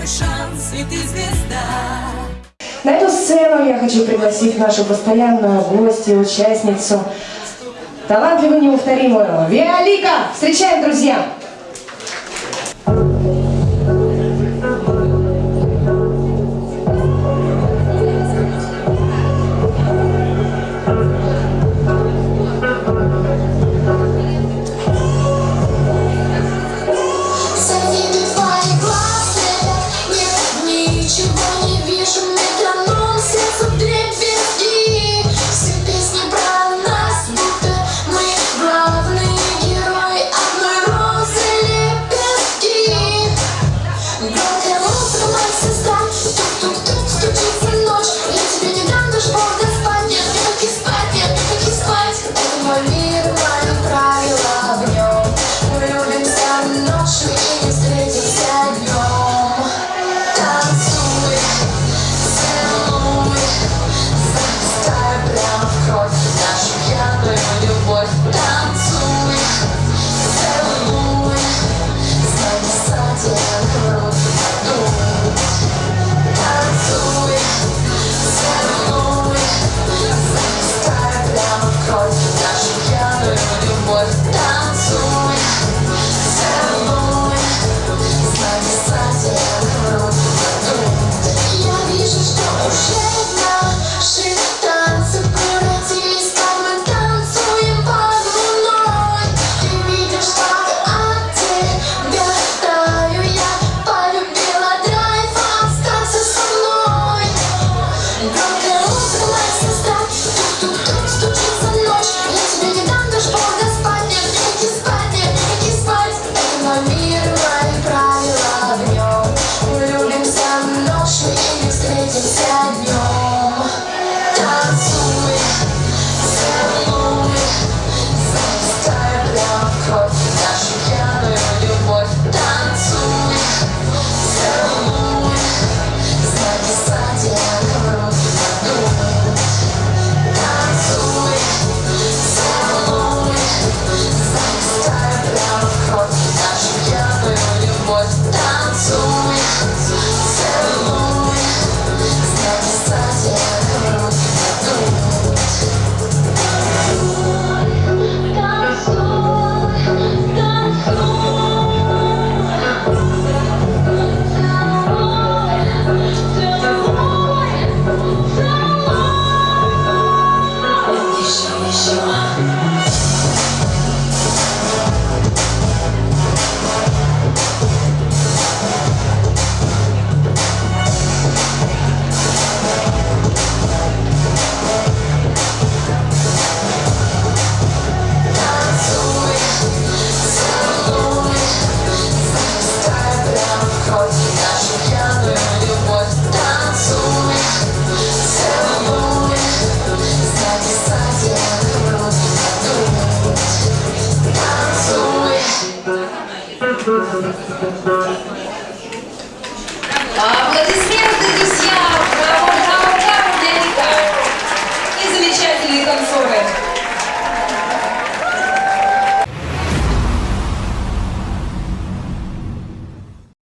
твой шанс, и ты звезда. На эту сцену я хочу пригласить нашу постоянную гостью, участницу, талантливую неповторимую Виолика. Встречаем, друзья! Thank. すごい。